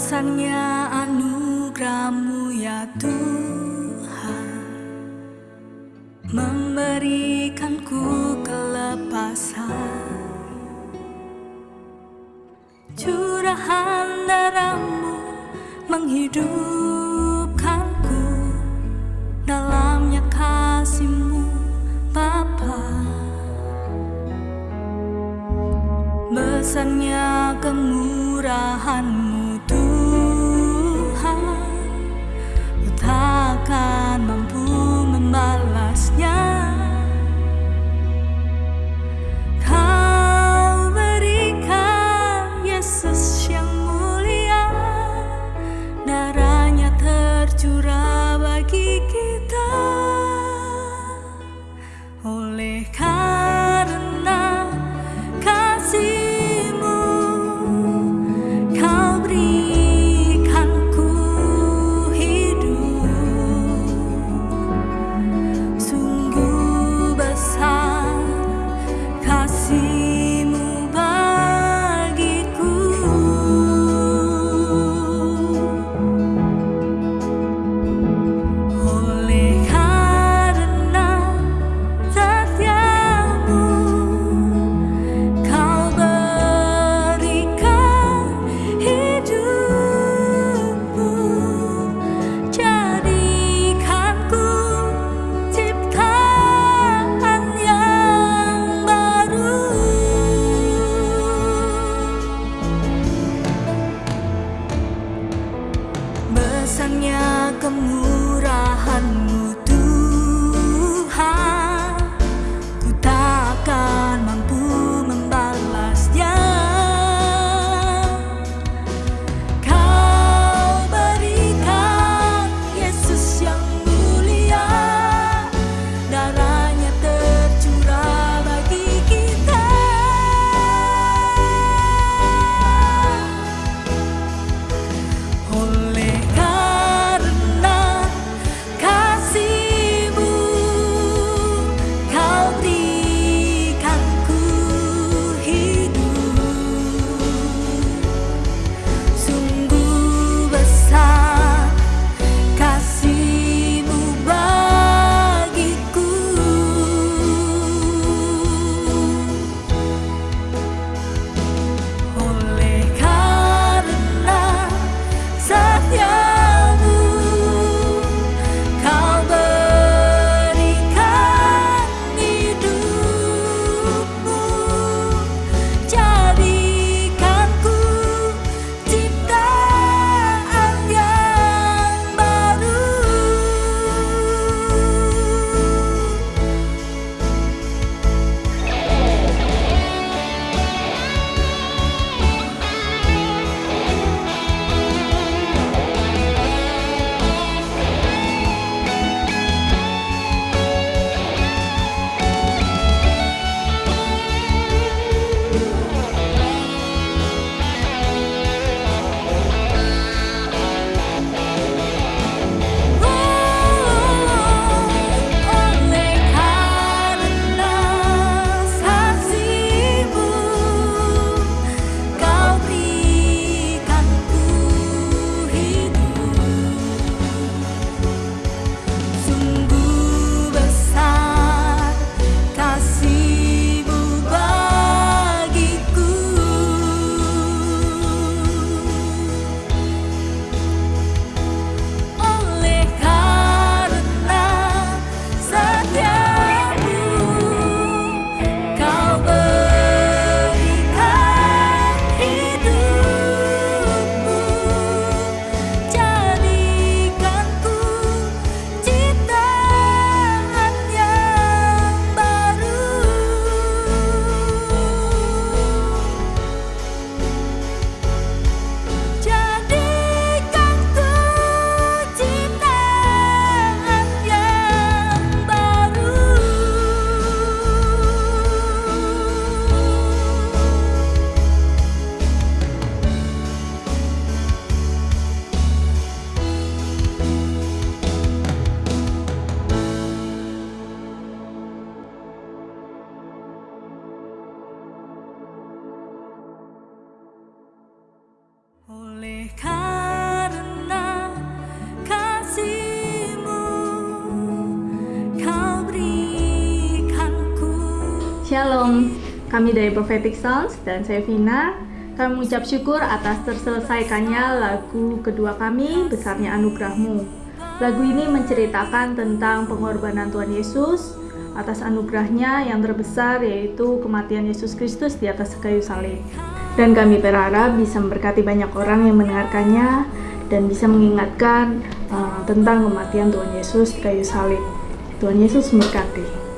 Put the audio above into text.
Besarnya anugerahmu ya Tuhan. Memberikanku kelepasan. Curahan darahmu menghidupkanku. Dalamnya kasihmu Bapa. Besarnya kemurahanmu kamu Shalom, kami dari Prophetic Sounds dan saya Vina. Kami mengucap syukur atas terselesaikannya lagu kedua kami, Besarnya Anugerahmu. Lagu ini menceritakan tentang pengorbanan Tuhan Yesus atas anugerahnya yang terbesar yaitu kematian Yesus Kristus di atas kayu salib. Dan kami berharap bisa memberkati banyak orang yang mendengarkannya dan bisa mengingatkan uh, tentang kematian Tuhan Yesus di kayu salib. Tuhan Yesus memberkati.